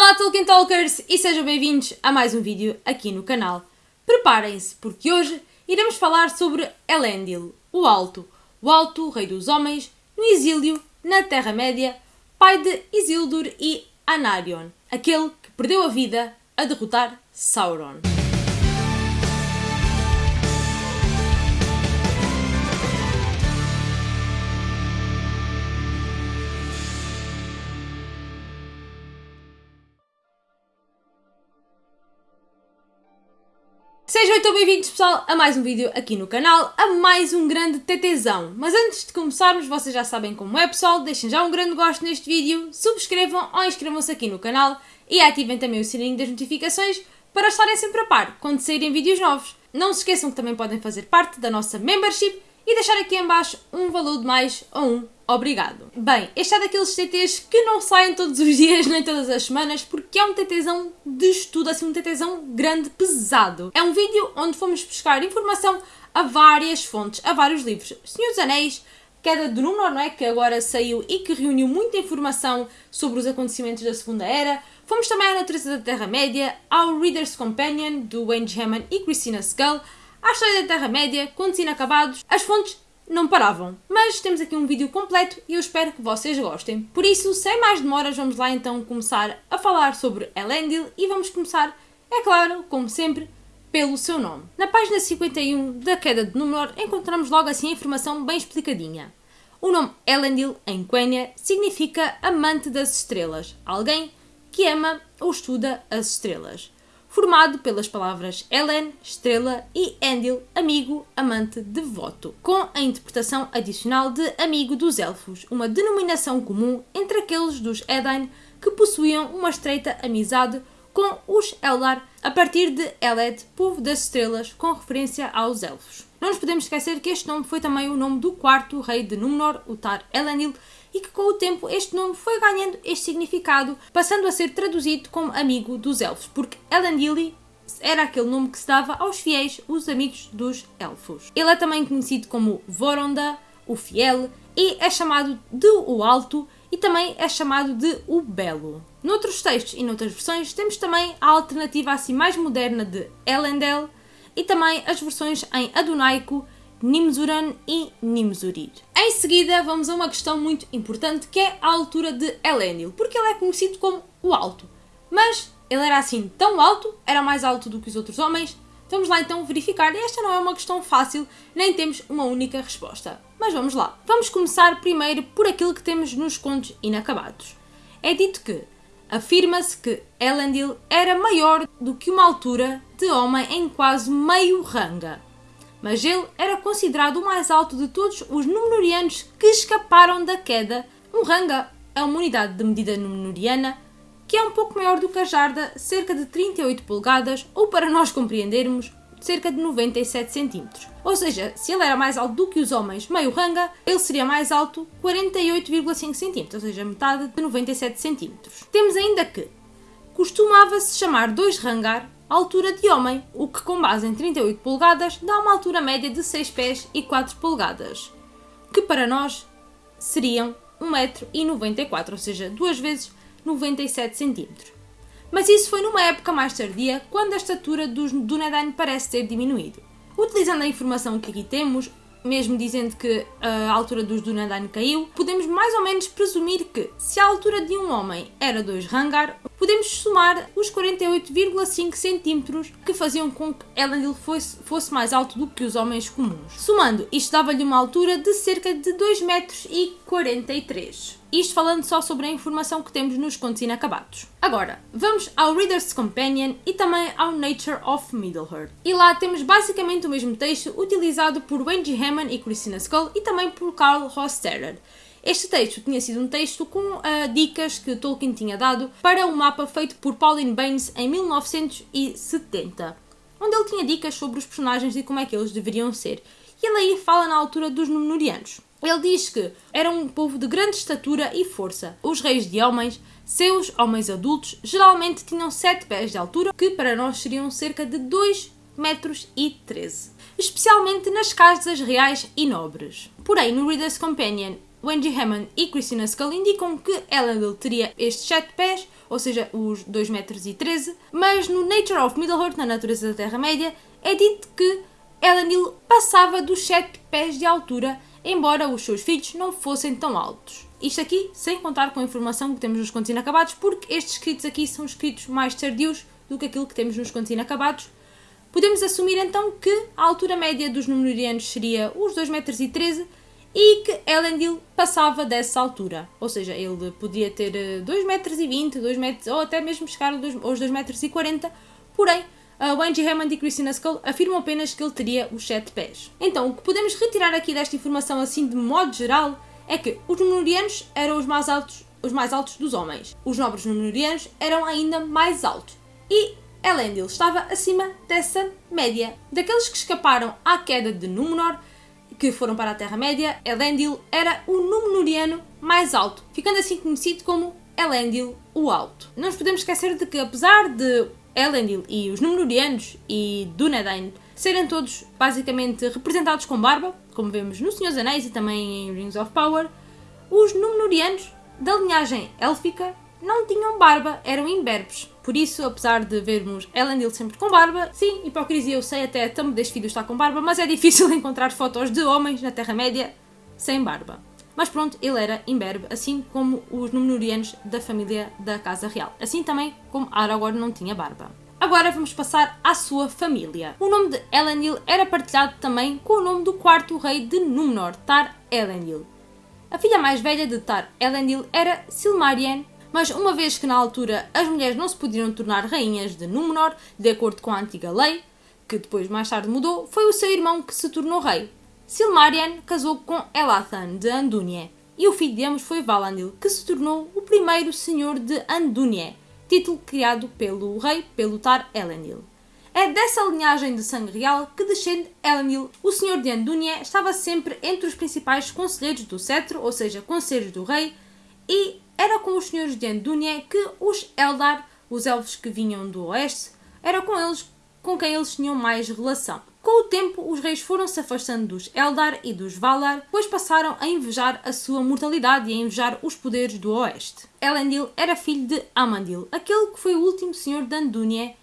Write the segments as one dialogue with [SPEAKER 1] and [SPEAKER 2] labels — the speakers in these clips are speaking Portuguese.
[SPEAKER 1] Olá Tolkien Talkers e sejam bem-vindos a mais um vídeo aqui no canal. Preparem-se porque hoje iremos falar sobre Elendil, o Alto, o Alto, Rei dos Homens, no exílio, na Terra-média, pai de Isildur e Anarion, aquele que perdeu a vida a derrotar Sauron. Sejam então bem-vindos pessoal a mais um vídeo aqui no canal, a mais um grande TTzão. Mas antes de começarmos, vocês já sabem como é pessoal, deixem já um grande gosto neste vídeo, subscrevam ou inscrevam-se aqui no canal e ativem também o sininho das notificações para estarem sempre a par quando saírem vídeos novos. Não se esqueçam que também podem fazer parte da nossa membership e deixar aqui em baixo um valor de mais ou um obrigado. Bem, este é daqueles TTs que não saem todos os dias nem todas as semanas porque é um TTzão de estudo, assim um TTzão grande, pesado. É um vídeo onde fomos buscar informação a várias fontes, a vários livros. Senhor dos Anéis, Queda do Númenor, não é? Que agora saiu e que reuniu muita informação sobre os acontecimentos da Segunda Era. Fomos também à Natureza da Terra-média, ao Reader's Companion, do Wayne Hammond e Christina Skull, à História da Terra-média, Contos Inacabados. As fontes não paravam. Mas temos aqui um vídeo completo e eu espero que vocês gostem. Por isso, sem mais demoras, vamos lá então começar a falar sobre Elendil e vamos começar, é claro, como sempre, pelo seu nome. Na página 51 da Queda de Númenor encontramos logo assim a informação bem explicadinha. O nome Elendil, em Quenya, significa amante das estrelas, alguém que ama ou estuda as estrelas formado pelas palavras Helen, estrela, e Endil, amigo, amante, devoto, com a interpretação adicional de amigo dos elfos, uma denominação comum entre aqueles dos Edain que possuíam uma estreita amizade com os Eldar, a partir de Eled, povo das estrelas, com referência aos elfos. Não nos podemos esquecer que este nome foi também o nome do quarto rei de Númenor, o Tar Elendil, e que com o tempo este nome foi ganhando este significado, passando a ser traduzido como amigo dos elfos, porque Elendil era aquele nome que se dava aos fiéis, os amigos dos elfos. Ele é também conhecido como Voronda, o fiel, e é chamado de o Alto e também é chamado de o Belo. Noutros textos e noutras versões temos também a alternativa assim mais moderna de Elendel e também as versões em Adunaico Nimzuran e Nimzurir. Em seguida, vamos a uma questão muito importante que é a altura de Elendil, porque ele é conhecido como o Alto. Mas ele era assim tão alto, era mais alto do que os outros homens? Vamos lá então verificar, esta não é uma questão fácil, nem temos uma única resposta. Mas vamos lá. Vamos começar primeiro por aquilo que temos nos contos inacabados. É dito que afirma-se que Elendil era maior do que uma altura de homem em quase meio ranga mas ele era considerado o mais alto de todos os Númenóreanos que escaparam da queda. Um ranga é uma unidade de medida númenoriana que é um pouco maior do que a jarda, cerca de 38 polegadas, ou para nós compreendermos, cerca de 97 centímetros. Ou seja, se ele era mais alto do que os homens meio ranga, ele seria mais alto 48,5 centímetros, ou seja, metade de 97 centímetros. Temos ainda que costumava-se chamar dois rangar altura de homem, o que com base em 38 polegadas dá uma altura média de 6 pés e 4 polegadas, que para nós seriam 1,94m, ou seja, duas vezes 97 cm. Mas isso foi numa época mais tardia, quando a estatura dos Dunedain parece ter diminuído. Utilizando a informação que aqui temos, mesmo dizendo que a altura dos Dunedain caiu, podemos mais ou menos presumir que, se a altura de um homem era 2 rangar, podemos somar os 48,5 centímetros que faziam com que Elendil fosse, fosse mais alto do que os homens comuns. Somando, isto dava-lhe uma altura de cerca de 2 metros 43. Isto falando só sobre a informação que temos nos contos inacabados. Agora, vamos ao Reader's Companion e também ao Nature of Middle-earth. E lá temos basicamente o mesmo texto utilizado por Wendy Hammond e Christina Skull e também por Carl Hosterer. Este texto tinha sido um texto com uh, dicas que Tolkien tinha dado para um mapa feito por Pauline Baines em 1970, onde ele tinha dicas sobre os personagens e como é que eles deveriam ser. E ele aí fala na altura dos Númenóreanos. Ele diz que era um povo de grande estatura e força. Os reis de homens, seus homens adultos, geralmente tinham 7 pés de altura, que para nós seriam cerca de 2 metros e 13, especialmente nas casas reais e nobres. Porém, no Reader's Companion Wendy Hammond e Christina Skull indicam que Elendil teria estes 7 pés ou seja, os 2 metros e 13, mas no Nature of Middle-earth, na natureza da Terra-média, é dito que Elendil passava dos 7 pés de altura, embora os seus filhos não fossem tão altos. Isto aqui sem contar com a informação que temos nos contos inacabados, porque estes escritos aqui são escritos mais tardios do que aquilo que temos nos contos inacabados. Podemos assumir então que a altura média dos Númenóreanos seria os 2,13 metros e que Elendil passava dessa altura. Ou seja, ele podia ter 2,20 metros, 2 metros ou até mesmo chegar aos 2,40 metros. Porém, uh, Wendy Hammond e Christina Skull afirmam apenas que ele teria os 7 pés. Então, o que podemos retirar aqui desta informação assim de modo geral é que os Númenóreanos eram os mais altos os mais altos dos homens. Os nobres Númenóreanos eram ainda mais altos. E Elendil estava acima dessa média. Daqueles que escaparam à queda de Númenor, que foram para a Terra-média, Elendil era o Númenoriano mais alto, ficando assim conhecido como Elendil o Alto. Não nos podemos esquecer de que, apesar de Elendil e os Númenóreanos e Dúnedain serem todos basicamente representados com barba, como vemos no Senhor dos Anéis e também em Rings of Power, os Númenóreanos da linhagem élfica não tinham barba, eram imberbes. Por isso, apesar de vermos Elendil sempre com barba, sim, hipocrisia eu sei, até Thumb deste vídeo está com barba, mas é difícil encontrar fotos de homens na Terra-média sem barba. Mas pronto, ele era imberbe, assim como os Númenóreanos da família da Casa Real. Assim também como Aragorn não tinha barba. Agora vamos passar à sua família. O nome de Elendil era partilhado também com o nome do quarto rei de Númenor, Tar Elendil. A filha mais velha de Tar Elendil era Silmarien, mas uma vez que na altura as mulheres não se podiam tornar rainhas de Númenor, de acordo com a antiga lei, que depois mais tarde mudou, foi o seu irmão que se tornou rei. Silmarion casou com Elathan de Andúnie, e o filho de ambos foi Valandil, que se tornou o primeiro senhor de Andúnie, título criado pelo rei pelo Tar Elendil. É dessa linhagem de sangue real que descende Elendil. O senhor de Andúnie estava sempre entre os principais conselheiros do cetro, ou seja, conselheiros do rei, e era com os senhores de Andúnia que os Eldar, os elfos que vinham do oeste, era com eles com quem eles tinham mais relação. Com o tempo, os reis foram se afastando dos Eldar e dos Valar, pois passaram a invejar a sua mortalidade e a invejar os poderes do Oeste. Elendil era filho de Amandil, aquele que foi o último senhor de Andúnie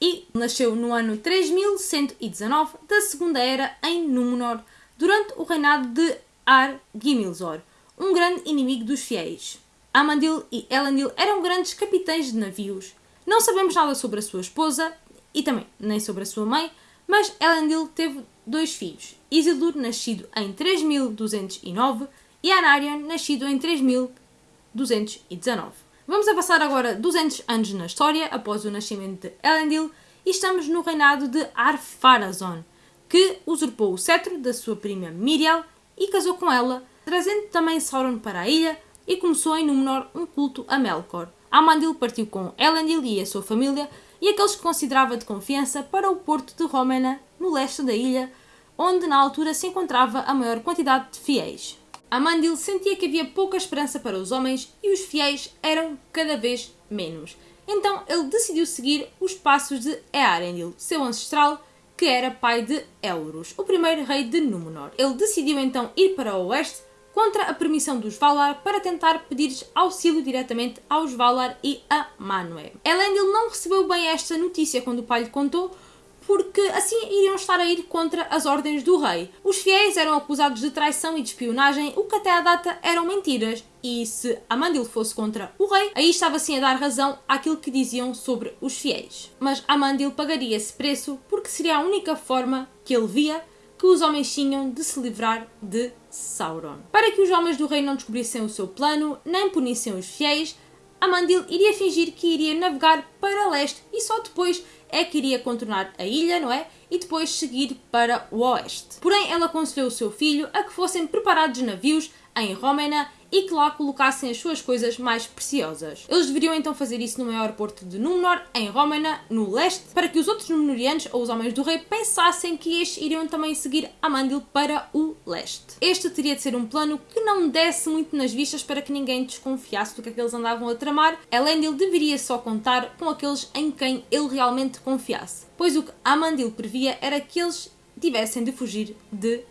[SPEAKER 1] e nasceu no ano 3119 da Segunda Era em Númenor, durante o reinado de Ar-Gimilzor, um grande inimigo dos fiéis. Amandil e Elendil eram grandes capitães de navios. Não sabemos nada sobre a sua esposa e também nem sobre a sua mãe, mas Elendil teve dois filhos, Isildur, nascido em 3209, e Anarion, nascido em 3219. Vamos a passar agora 200 anos na história, após o nascimento de Elendil, e estamos no reinado de Ar-Pharazôn, que usurpou o cetro da sua prima Miriel e casou com ela, trazendo também Sauron para a ilha, e começou em Númenor um culto a Melkor. Amandil partiu com Elendil e a sua família e aqueles que considerava de confiança para o porto de Rómena, no leste da ilha, onde na altura se encontrava a maior quantidade de fiéis. Amandil sentia que havia pouca esperança para os homens e os fiéis eram cada vez menos. Então ele decidiu seguir os passos de Earendil, seu ancestral, que era pai de Elros, o primeiro rei de Númenor. Ele decidiu então ir para o oeste contra a permissão dos Valar para tentar pedir auxílio diretamente aos Valar e a Manwë. Elendil não recebeu bem esta notícia quando o pai lhe contou, porque assim iriam estar a ir contra as ordens do rei. Os fiéis eram acusados de traição e de espionagem, o que até à data eram mentiras. E se Amandil fosse contra o rei, aí estava sim a dar razão àquilo que diziam sobre os fiéis. Mas Amandil pagaria esse preço porque seria a única forma que ele via que os homens tinham de se livrar de Sauron. Para que os homens do rei não descobrissem o seu plano, nem punissem os fiéis, Amandil iria fingir que iria navegar para leste e só depois é que iria contornar a ilha, não é? E depois seguir para o oeste. Porém, ela aconselhou o seu filho a que fossem preparados navios em Rómena e que lá colocassem as suas coisas mais preciosas. Eles deveriam então fazer isso no maior porto de Númenor, em Rómena, no leste, para que os outros Númenorianos ou os homens do rei pensassem que estes iriam também seguir Amandil para o leste. Este teria de ser um plano que não desse muito nas vistas para que ninguém desconfiasse do que é que eles andavam a tramar. Elendil deveria só contar com aqueles em quem ele realmente confiasse, pois o que Amandil previa era que eles tivessem de fugir de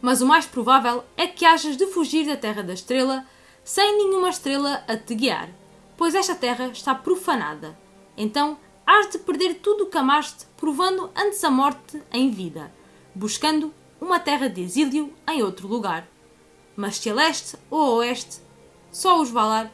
[SPEAKER 1] Mas o mais provável é que hajas de fugir da Terra da Estrela sem nenhuma estrela a te guiar. pois esta terra está profanada. Então hás de perder tudo o que amaste, provando antes a morte em vida, buscando uma terra de exílio em outro lugar. Mas se a leste ou a oeste, só os Valar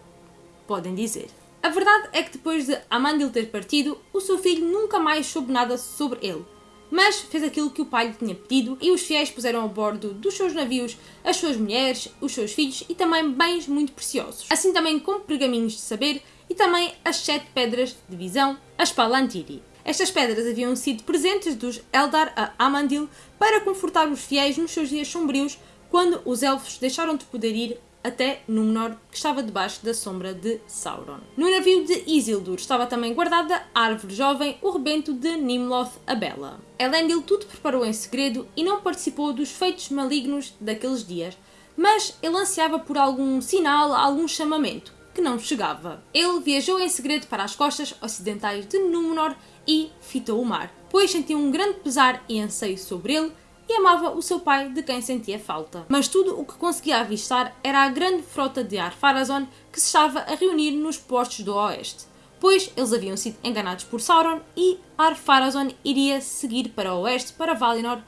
[SPEAKER 1] podem dizer. A verdade é que depois de Amandil ter partido, o seu filho nunca mais soube nada sobre ele. Mas fez aquilo que o pai lhe tinha pedido e os fiéis puseram a bordo dos seus navios as suas mulheres, os seus filhos e também bens muito preciosos. Assim também como pergaminhos de saber e também as sete pedras de visão, as Palantiri. Estas pedras haviam sido presentes dos Eldar a Amandil para confortar os fiéis nos seus dias sombrios quando os elfos deixaram de poder ir até Númenor, que estava debaixo da sombra de Sauron. No navio de Isildur estava também guardada a árvore jovem, o rebento de Nimloth a Bela. Elendil tudo preparou em segredo e não participou dos feitos malignos daqueles dias, mas ele ansiava por algum sinal, algum chamamento, que não chegava. Ele viajou em segredo para as costas ocidentais de Númenor e fitou o mar, pois sentia um grande pesar e anseio sobre ele e amava o seu pai de quem sentia falta. Mas tudo o que conseguia avistar era a grande frota de Ar-Pharazôn que se estava a reunir nos postos do oeste, pois eles haviam sido enganados por Sauron e Ar-Pharazôn iria seguir para o oeste, para Valinor,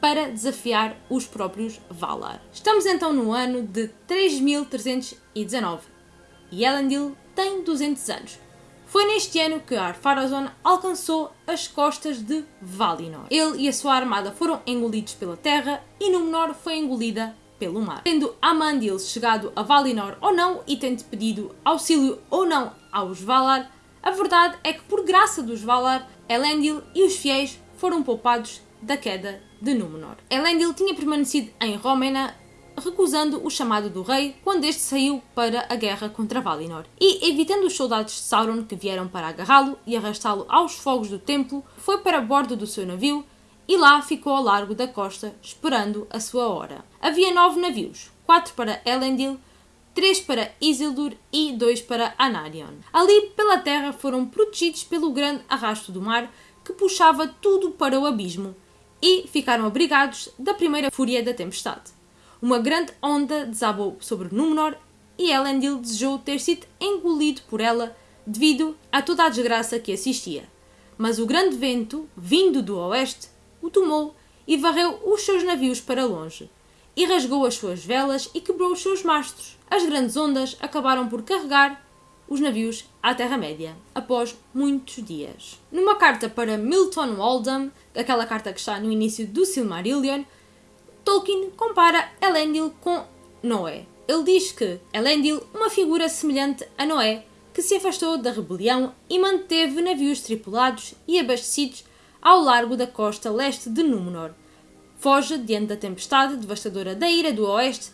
[SPEAKER 1] para desafiar os próprios Valar. Estamos então no ano de 3319 e Elendil tem 200 anos. Foi neste ano que Ar-Pharazôn alcançou as costas de Valinor. Ele e a sua armada foram engolidos pela terra e Númenor foi engolida pelo mar. Tendo Amandil chegado a Valinor ou não e tendo pedido auxílio ou não aos Valar, a verdade é que por graça dos Valar, Elendil e os fiéis foram poupados da queda de Númenor. Elendil tinha permanecido em Rómena recusando o chamado do rei quando este saiu para a guerra contra Valinor. E, evitando os soldados de Sauron que vieram para agarrá-lo e arrastá-lo aos fogos do templo, foi para bordo do seu navio e lá ficou ao largo da costa, esperando a sua hora. Havia nove navios, quatro para Elendil, três para Isildur e dois para Anarion. Ali, pela terra, foram protegidos pelo grande arrasto do mar que puxava tudo para o abismo e ficaram abrigados da primeira fúria da tempestade. Uma grande onda desabou sobre Númenor e Elendil desejou ter sido engolido por ela devido a toda a desgraça que assistia. Mas o grande vento, vindo do oeste, o tomou e varreu os seus navios para longe, e rasgou as suas velas e quebrou os seus mastros. As grandes ondas acabaram por carregar os navios à Terra-média, após muitos dias. Numa carta para Milton Waldham, aquela carta que está no início do Silmarillion, Tolkien compara Elendil com Noé. Ele diz que Elendil, uma figura semelhante a Noé, que se afastou da rebelião e manteve navios tripulados e abastecidos ao largo da costa leste de Númenor. Foge diante da tempestade devastadora da ira do oeste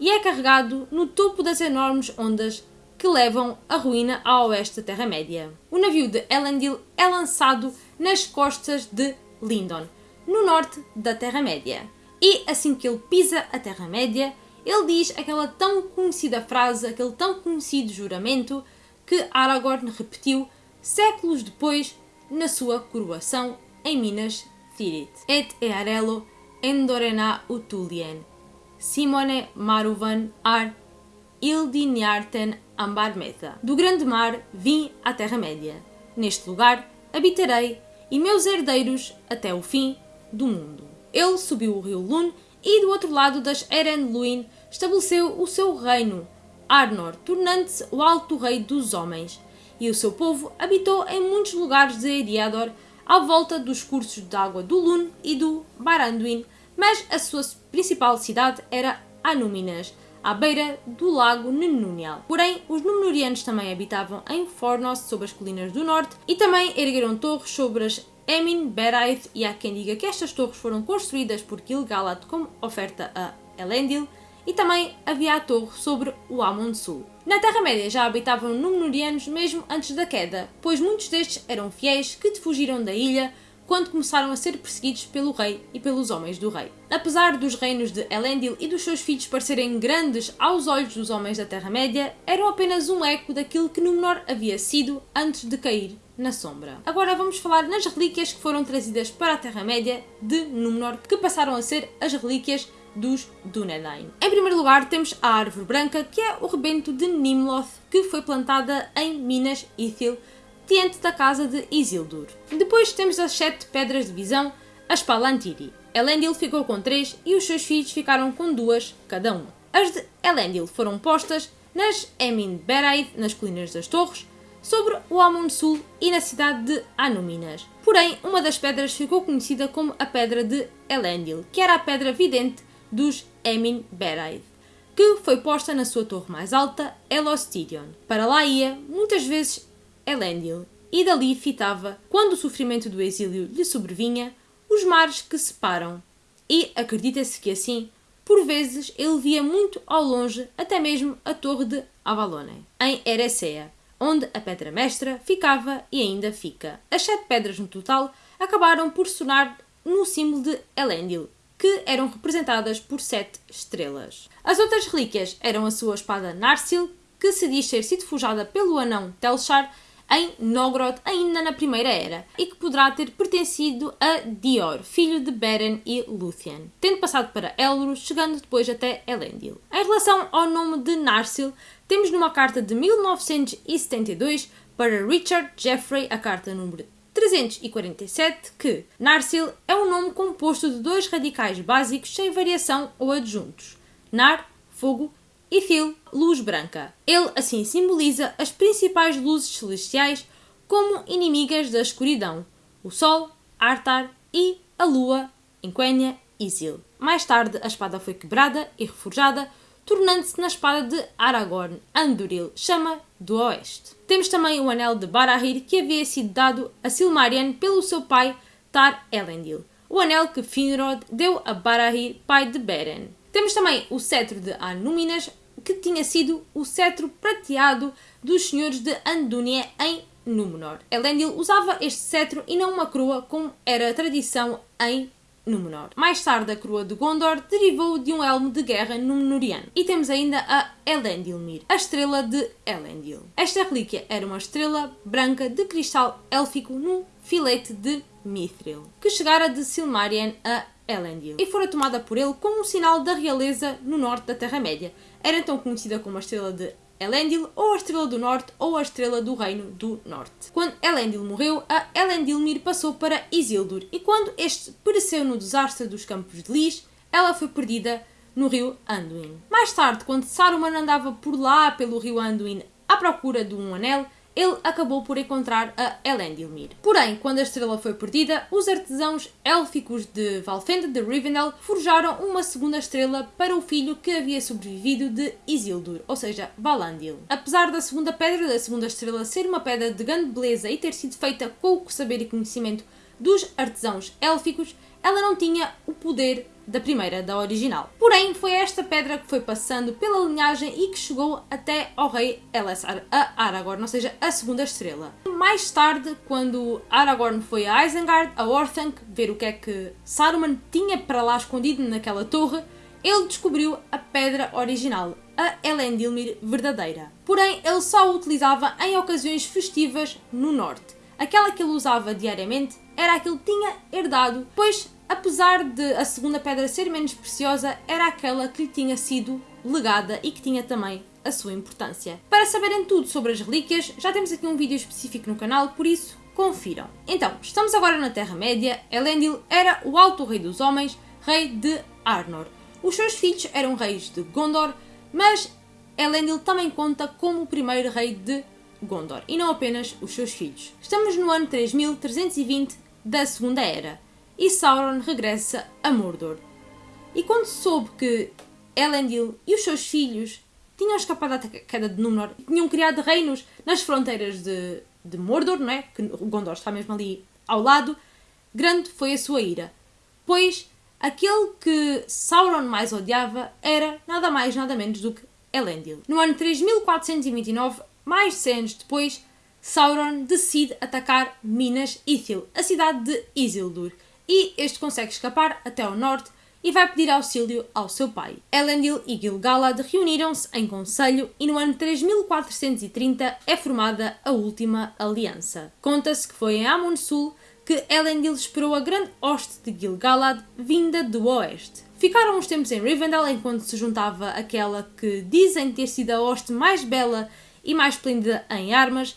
[SPEAKER 1] e é carregado no topo das enormes ondas que levam a ruína ao oeste da Terra-média. O navio de Elendil é lançado nas costas de Lindon, no norte da Terra-média. E assim que ele pisa a Terra-média, ele diz aquela tão conhecida frase, aquele tão conhecido juramento que Aragorn repetiu séculos depois na sua coroação em Minas Tirith. Et earelo endorena utulien, Simone maruvan ar ildiniarten ambarmetha. Do grande mar vim à Terra-média. Neste lugar habitarei e meus herdeiros até o fim do mundo. Ele subiu o rio Lune e, do outro lado das Eren Luin, estabeleceu o seu reino, Arnor, tornando-se o alto rei dos homens. E o seu povo habitou em muitos lugares de Eriador, à volta dos cursos de água do Lune e do Baranduin, mas a sua principal cidade era Anúminas, à beira do lago Nenunial. Porém, os Númenóreanos também habitavam em Fornos, sob as colinas do norte, e também ergueram torres sobre as Emin, Beraith e há quem diga que estas torres foram construídas por Gil-galad como oferta a Elendil e também havia a torre sobre o Amon Sul. Na Terra-média já habitavam Númenóreanos mesmo antes da queda, pois muitos destes eram fiéis que fugiram da ilha quando começaram a ser perseguidos pelo rei e pelos homens do rei. Apesar dos reinos de Elendil e dos seus filhos parecerem grandes aos olhos dos homens da Terra-média, eram apenas um eco daquilo que Númenor havia sido antes de cair na sombra. Agora vamos falar nas relíquias que foram trazidas para a Terra-média de Númenor, que passaram a ser as relíquias dos Dúnedain. Em primeiro lugar temos a Árvore Branca, que é o rebento de Nimloth, que foi plantada em Minas Ithil, diante da casa de Isildur. Depois temos as sete pedras de visão, as Palantiri. Elendil ficou com três e os seus filhos ficaram com duas cada um. As de Elendil foram postas nas Emin Beraid, nas colinas das Torres, sobre o Amun Sul e na cidade de Anúminas. Porém, uma das pedras ficou conhecida como a Pedra de Elendil, que era a pedra vidente dos Emin Beraid, que foi posta na sua torre mais alta, Elostidion. Para lá ia, muitas vezes, Elendil, e dali fitava, quando o sofrimento do exílio lhe sobrevinha, os mares que separam. E acredita-se que assim, por vezes, ele via muito ao longe até mesmo a torre de Avalone, em Erecea, onde a pedra mestra ficava e ainda fica. As sete pedras no total acabaram por sonar no símbolo de Elendil, que eram representadas por sete estrelas. As outras relíquias eram a sua espada Narsil, que se diz ter sido forjada pelo anão Telchar em Nogrod ainda na Primeira Era e que poderá ter pertencido a Dior, filho de Beren e Luthien, tendo passado para Elros, chegando depois até Elendil. Em relação ao nome de Narsil, temos numa carta de 1972 para Richard Jeffrey, a carta número 347, que Narsil é um nome composto de dois radicais básicos sem variação ou adjuntos. Nar, fogo, Phil, luz branca. Ele assim simboliza as principais luzes celestiais como inimigas da escuridão: o Sol, Artar e a Lua, Enquenya, Isil. Mais tarde, a espada foi quebrada e reforjada, tornando-se na espada de Aragorn, Anduril, chama do Oeste. Temos também o anel de Barahir, que havia sido dado a Silmarion pelo seu pai Tar Elendil, o anel que Finrod deu a Barahir, pai de Beren. Temos também o cetro de Anúminas, que tinha sido o cetro prateado dos senhores de Andúnia em Númenor. Elendil usava este cetro e não uma coroa, como era a tradição em Númenor. Mais tarde, a coroa de Gondor derivou de um elmo de guerra númenoriano. E temos ainda a Elendilmir, a estrela de Elendil. Esta relíquia era uma estrela branca de cristal élfico num filete de Mithril, que chegara de Silmarien a Elendil e fora tomada por ele como um sinal da realeza no norte da Terra-média. Era então conhecida como a Estrela de Elendil, ou a Estrela do Norte, ou a Estrela do Reino do Norte. Quando Elendil morreu, a Elendilmir passou para Isildur, e quando este pereceu no desastre dos Campos de Lis, ela foi perdida no rio Anduin. Mais tarde, quando Saruman andava por lá pelo rio Anduin à procura de um anel, ele acabou por encontrar a Elendilmir. Porém, quando a estrela foi perdida, os artesãos élficos de Valfenda de Rivendell forjaram uma segunda estrela para o filho que havia sobrevivido de Isildur, ou seja, Valandil. Apesar da segunda pedra da segunda estrela ser uma pedra de grande beleza e ter sido feita com o saber e conhecimento dos artesãos élficos, ela não tinha o poder da primeira, da original. Porém, foi esta pedra que foi passando pela linhagem e que chegou até ao rei Elessar, a Aragorn, ou seja, a segunda estrela. Mais tarde, quando Aragorn foi a Isengard, a Orthanc, ver o que é que Saruman tinha para lá escondido naquela torre, ele descobriu a pedra original, a Elendilmir verdadeira. Porém, ele só a utilizava em ocasiões festivas no norte. Aquela que ele usava diariamente era a que ele tinha herdado, pois apesar de a segunda pedra ser menos preciosa, era aquela que lhe tinha sido legada e que tinha também a sua importância. Para saberem tudo sobre as relíquias, já temos aqui um vídeo específico no canal, por isso confiram. Então, estamos agora na Terra-média. Elendil era o alto rei dos homens, rei de Arnor. Os seus filhos eram reis de Gondor, mas Elendil também conta como o primeiro rei de Gondor, e não apenas os seus filhos. Estamos no ano 3320 da Segunda Era e Sauron regressa a Mordor. E quando soube que Elendil e os seus filhos tinham escapado da queda de Númenor, tinham criado reinos nas fronteiras de, de Mordor, não é? Que Gondor está mesmo ali ao lado, grande foi a sua ira. Pois aquele que Sauron mais odiava era nada mais nada menos do que Elendil. No ano 3429, mais de 100 anos depois, Sauron decide atacar Minas Ithil, a cidade de Isildur, e este consegue escapar até ao norte e vai pedir auxílio ao seu pai. Elendil e Gil-galad reuniram-se em conselho e no ano 3430 é formada a última aliança. Conta-se que foi em Amon-Sul que Elendil esperou a grande hoste de Gil-galad vinda do oeste. Ficaram uns tempos em Rivendell enquanto se juntava aquela que dizem ter sido a hoste mais bela e mais esplêndida em armas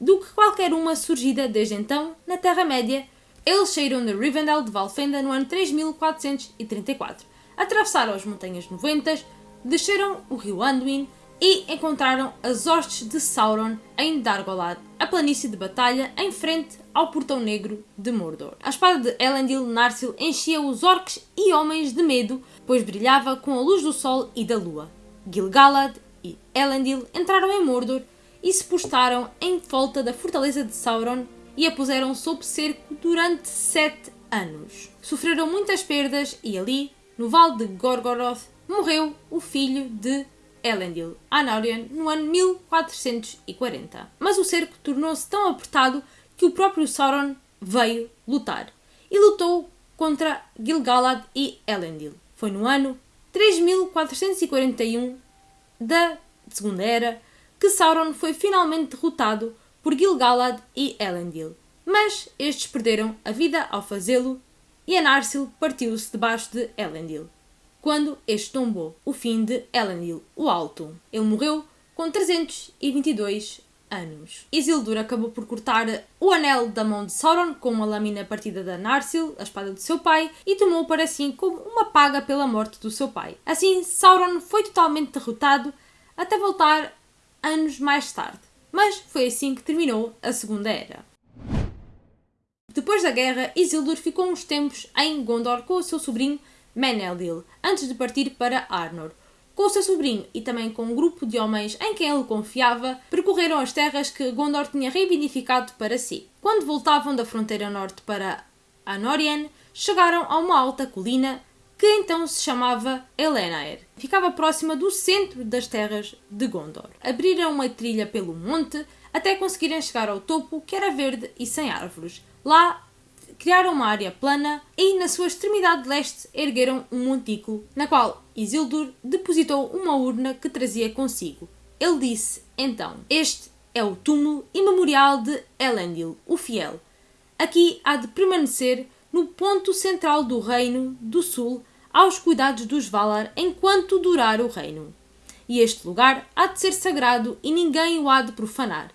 [SPEAKER 1] do que qualquer uma surgida desde então na Terra-média. Eles saíram de Rivendell de Valfenda no ano 3434, atravessaram as Montanhas Noventas, desceram o rio Anduin e encontraram as hostes de Sauron em Dargolad, a planície de batalha em frente ao Portão Negro de Mordor. A espada de Elendil Narsil enchia os orcs e homens de medo, pois brilhava com a luz do sol e da lua. Gil-galad e Elendil entraram em Mordor e se postaram em volta da fortaleza de Sauron e a puseram sob cerco durante sete anos. Sofreram muitas perdas e ali, no Vale de Gorgoroth, morreu o filho de Elendil, Anarion, no ano 1440. Mas o cerco tornou-se tão apertado que o próprio Sauron veio lutar e lutou contra Gil-galad e Elendil. Foi no ano 3441 da Segunda Era que Sauron foi finalmente derrotado por Gil-galad e Elendil. Mas estes perderam a vida ao fazê-lo e Anarsil partiu-se debaixo de Elendil quando este tombou, o fim de Elendil o Alto. Ele morreu com 322 anos. Isildur acabou por cortar o anel da mão de Sauron com uma lâmina partida da Narsil, a espada do seu pai, e tomou para si como uma paga pela morte do seu pai. Assim, Sauron foi totalmente derrotado até voltar anos mais tarde. Mas foi assim que terminou a Segunda Era. Depois da guerra, Isildur ficou uns tempos em Gondor com o seu sobrinho Meneldil, antes de partir para Arnor. Com o seu sobrinho e também com um grupo de homens em quem ele confiava, percorreram as terras que Gondor tinha reivindificado para si. Quando voltavam da fronteira norte para Anórien, chegaram a uma alta colina que então se chamava Elenaer. Ficava próxima do centro das terras de Gondor. Abriram uma trilha pelo monte até conseguirem chegar ao topo, que era verde e sem árvores. Lá criaram uma área plana e, na sua extremidade leste, ergueram um montículo, na qual Isildur depositou uma urna que trazia consigo. Ele disse, então, este é o túmulo e memorial de Elendil, o fiel. Aqui há de permanecer no ponto central do reino do sul, aos cuidados dos Valar, enquanto durar o reino. E este lugar há de ser sagrado e ninguém o há de profanar.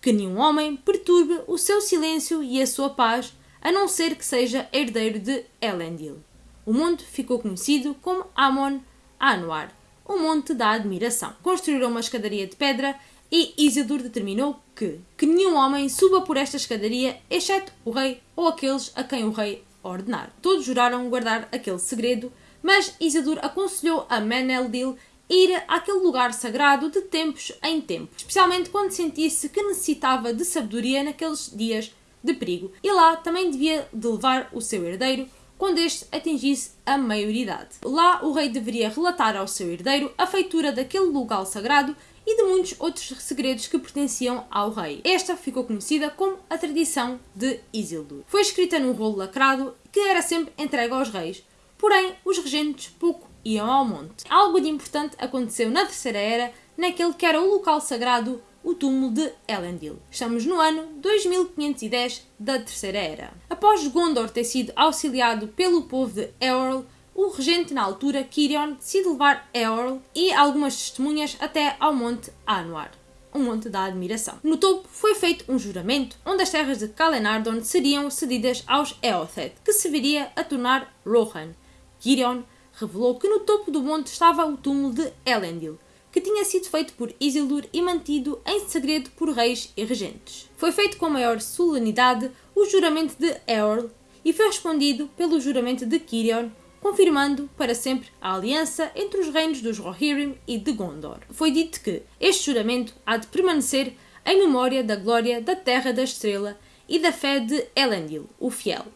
[SPEAKER 1] Que nenhum homem perturbe o seu silêncio e a sua paz, a não ser que seja herdeiro de Elendil. O monte ficou conhecido como Amon Anwar, o Monte da Admiração. Construíram uma escadaria de pedra e Isildur determinou que, que nenhum homem suba por esta escadaria, exceto o rei ou aqueles a quem o rei ordenar. Todos juraram guardar aquele segredo, mas Isildur aconselhou a Meneldil ir àquele lugar sagrado de tempos em tempos, especialmente quando sentisse que necessitava de sabedoria naqueles dias de perigo e lá também devia de levar o seu herdeiro quando este atingisse a maioridade. Lá o rei deveria relatar ao seu herdeiro a feitura daquele lugar sagrado e de muitos outros segredos que pertenciam ao rei. Esta ficou conhecida como a tradição de Isildur. Foi escrita num rolo lacrado que era sempre entregue aos reis, porém os regentes pouco iam ao monte. Algo de importante aconteceu na Terceira Era, naquele que era o local sagrado o túmulo de Elendil. Estamos no ano 2510 da Terceira Era. Após Gondor ter sido auxiliado pelo povo de Eorl, o regente na altura, Kirion, decide levar Eorl e algumas testemunhas até ao Monte Anwar, o Monte da Admiração. No topo foi feito um juramento onde as terras de Kalenardon seriam cedidas aos Eothed, que se viria a tornar Rohan. Kirion revelou que no topo do monte estava o túmulo de Elendil, que tinha sido feito por Isildur e mantido em segredo por reis e regentes. Foi feito com maior solenidade o juramento de Eorl e foi respondido pelo juramento de Kirion, confirmando para sempre a aliança entre os reinos dos Rohirrim e de Gondor. Foi dito que este juramento há de permanecer em memória da glória da Terra da Estrela e da fé de Elendil, o Fiel,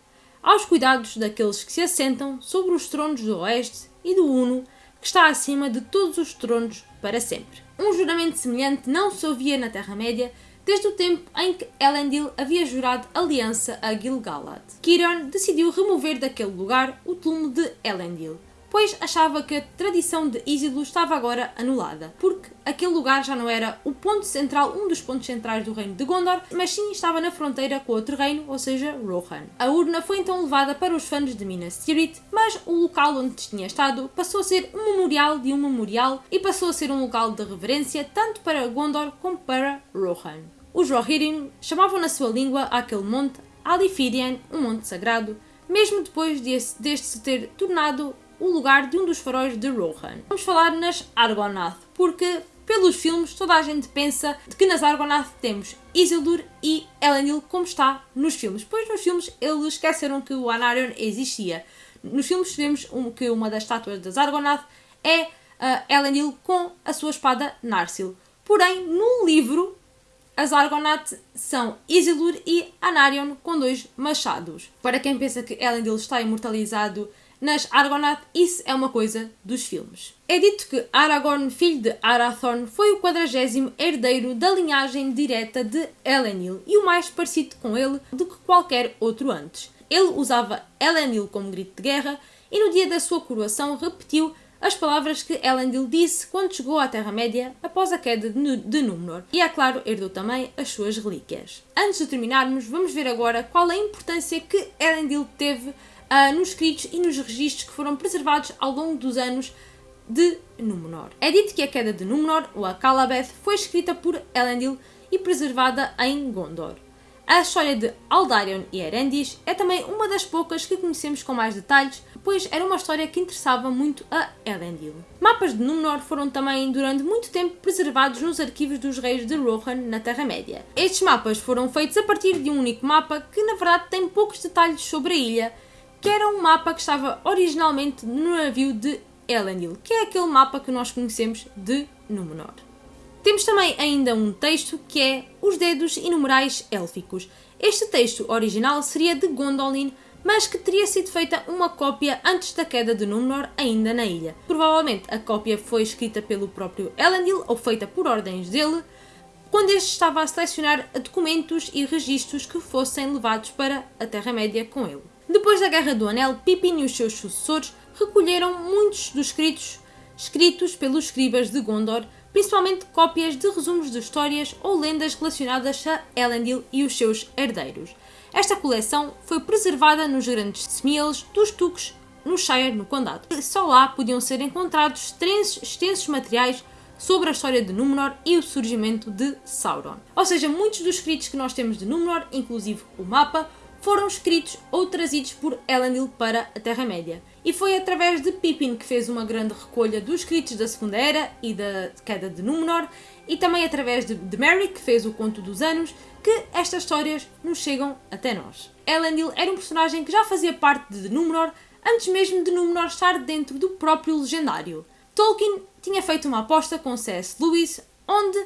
[SPEAKER 1] aos cuidados daqueles que se assentam sobre os tronos do Oeste e do Uno, que está acima de todos os tronos para sempre. Um juramento semelhante não se ouvia na Terra-média desde o tempo em que Elendil havia jurado aliança a Gil-galad. Kiron decidiu remover daquele lugar o túmulo de Elendil, pois achava que a tradição de Isildur estava agora anulada, porque aquele lugar já não era o ponto central, um dos pontos centrais do reino de Gondor, mas sim estava na fronteira com outro reino, ou seja, Rohan. A urna foi então levada para os fãs de Minas Tirith, mas o local onde tinha estado passou a ser um memorial de um memorial e passou a ser um local de reverência tanto para Gondor como para Rohan. Os Rohirrim chamavam na sua língua aquele monte Alifirian, um monte sagrado, mesmo depois deste, se ter tornado o lugar de um dos faróis de Rohan. Vamos falar nas Argonath, porque pelos filmes toda a gente pensa que nas Argonath temos Isildur e Elendil como está nos filmes, pois nos filmes eles esqueceram que o Anarion existia. Nos filmes vemos que uma das estátuas das Argonath é uh, Elendil com a sua espada Narsil. Porém, no livro as Argonath são Isildur e Anarion com dois machados. Para quem pensa que Elendil está imortalizado nas Argonath, isso é uma coisa dos filmes. É dito que Aragorn, filho de Arathorn, foi o quadragésimo herdeiro da linhagem direta de Elendil e o mais parecido com ele do que qualquer outro antes. Ele usava Elendil como grito de guerra e no dia da sua coroação repetiu as palavras que Elendil disse quando chegou à Terra-média após a queda de Númenor, e é claro, herdou também as suas relíquias. Antes de terminarmos, vamos ver agora qual é a importância que Elendil teve uh, nos escritos e nos registros que foram preservados ao longo dos anos de Númenor. É dito que a queda de Númenor, ou a Calabeth, foi escrita por Elendil e preservada em Gondor. A história de Aldarion e Erendis é também uma das poucas que conhecemos com mais detalhes, pois era uma história que interessava muito a Elendil. Mapas de Númenor foram também durante muito tempo preservados nos arquivos dos reis de Rohan na Terra-média. Estes mapas foram feitos a partir de um único mapa que na verdade tem poucos detalhes sobre a ilha, que era um mapa que estava originalmente no navio de Elendil, que é aquele mapa que nós conhecemos de Númenor. Temos também ainda um texto que é Os Dedos e Numerais Élficos. Este texto original seria de Gondolin, mas que teria sido feita uma cópia antes da queda de Númenor, ainda na ilha. Provavelmente a cópia foi escrita pelo próprio Elendil ou feita por ordens dele, quando este estava a selecionar documentos e registros que fossem levados para a Terra-média com ele. Depois da Guerra do Anel, Pippin e os seus sucessores recolheram muitos dos escritos escritos pelos escribas de Gondor principalmente cópias de resumos de histórias ou lendas relacionadas a Elendil e os seus herdeiros. Esta coleção foi preservada nos grandes semielos dos Tuques no Shire, no Condado. Só lá podiam ser encontrados extensos materiais sobre a história de Númenor e o surgimento de Sauron. Ou seja, muitos dos escritos que nós temos de Númenor, inclusive o mapa, foram escritos ou trazidos por Elendil para a Terra-média. E foi através de Pippin que fez uma grande recolha dos escritos da Segunda Era e da queda de Númenor, e também através de, de Merry, que fez o Conto dos Anos, que estas histórias nos chegam até nós. Elendil era um personagem que já fazia parte de Númenor antes mesmo de Númenor estar dentro do próprio legendário. Tolkien tinha feito uma aposta com C.S. Lewis, onde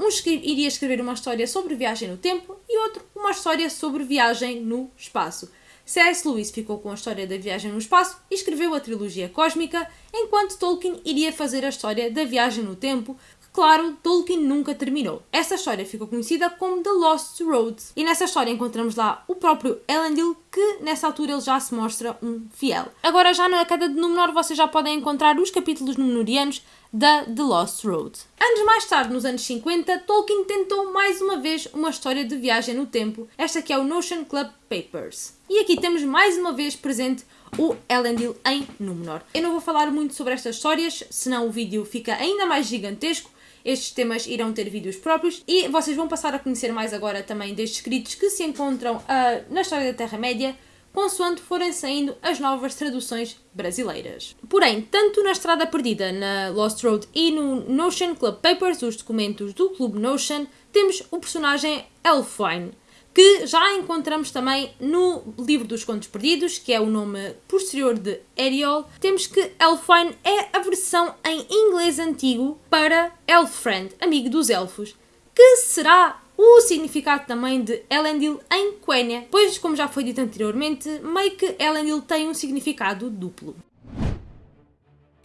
[SPEAKER 1] um iria escrever uma história sobre viagem no tempo e outro uma história sobre viagem no espaço. C.S. Lewis ficou com a história da viagem no espaço e escreveu a trilogia cósmica, enquanto Tolkien iria fazer a história da viagem no tempo, Claro, Tolkien nunca terminou. Essa história ficou conhecida como The Lost Road. E nessa história encontramos lá o próprio Elendil, que nessa altura ele já se mostra um fiel. Agora, já na queda de Númenor, vocês já podem encontrar os capítulos númenorianos da The Lost Road. Anos mais tarde, nos anos 50, Tolkien tentou mais uma vez uma história de viagem no tempo, esta que é o Notion Club Papers. E aqui temos mais uma vez presente o Elendil em Númenor. Eu não vou falar muito sobre estas histórias, senão o vídeo fica ainda mais gigantesco, estes temas irão ter vídeos próprios e vocês vão passar a conhecer mais agora também destes escritos que se encontram uh, na história da Terra-média, consoante forem saindo as novas traduções brasileiras. Porém, tanto na Estrada Perdida, na Lost Road e no Notion Club Papers, os documentos do Clube Notion, temos o personagem Elfwine, que já encontramos também no livro dos Contos Perdidos, que é o nome posterior de Ariel. Temos que Elfwine é a versão em inglês antigo para Elfriend, amigo dos elfos, que será o significado também de Elendil em Quenya, pois, como já foi dito anteriormente, meio que Elendil tem um significado duplo.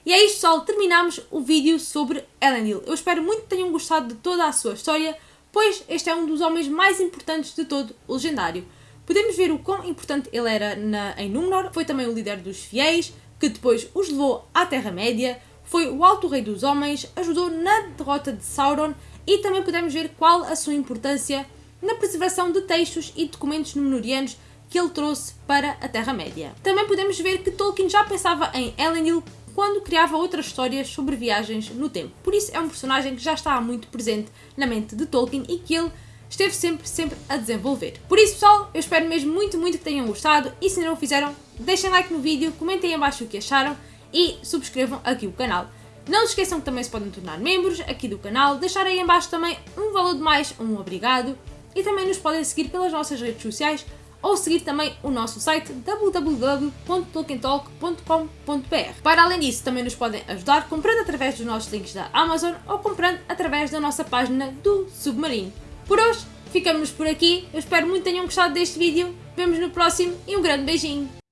[SPEAKER 1] E é isto, pessoal, terminamos o vídeo sobre Elendil. Eu espero muito que tenham gostado de toda a sua história pois este é um dos homens mais importantes de todo o legendário. Podemos ver o quão importante ele era na, em Númenor, foi também o líder dos fiéis, que depois os levou à Terra-média, foi o Alto Rei dos Homens, ajudou na derrota de Sauron e também podemos ver qual a sua importância na preservação de textos e documentos númenóreanos que ele trouxe para a Terra-média. Também podemos ver que Tolkien já pensava em Elendil quando criava outras histórias sobre viagens no tempo. Por isso é um personagem que já está muito presente na mente de Tolkien e que ele esteve sempre, sempre a desenvolver. Por isso, pessoal, eu espero mesmo muito, muito que tenham gostado e se não o fizeram, deixem like no vídeo, comentem em baixo o que acharam e subscrevam aqui o canal. Não se esqueçam que também se podem tornar membros aqui do canal, deixar aí em baixo também um valor de mais, um obrigado e também nos podem seguir pelas nossas redes sociais ou seguir também o nosso site www.tolkientalk.com.br. Para além disso, também nos podem ajudar comprando através dos nossos links da Amazon ou comprando através da nossa página do Submarino. Por hoje, ficamos por aqui. Eu espero muito que tenham gostado deste vídeo. Vemos no próximo e um grande beijinho!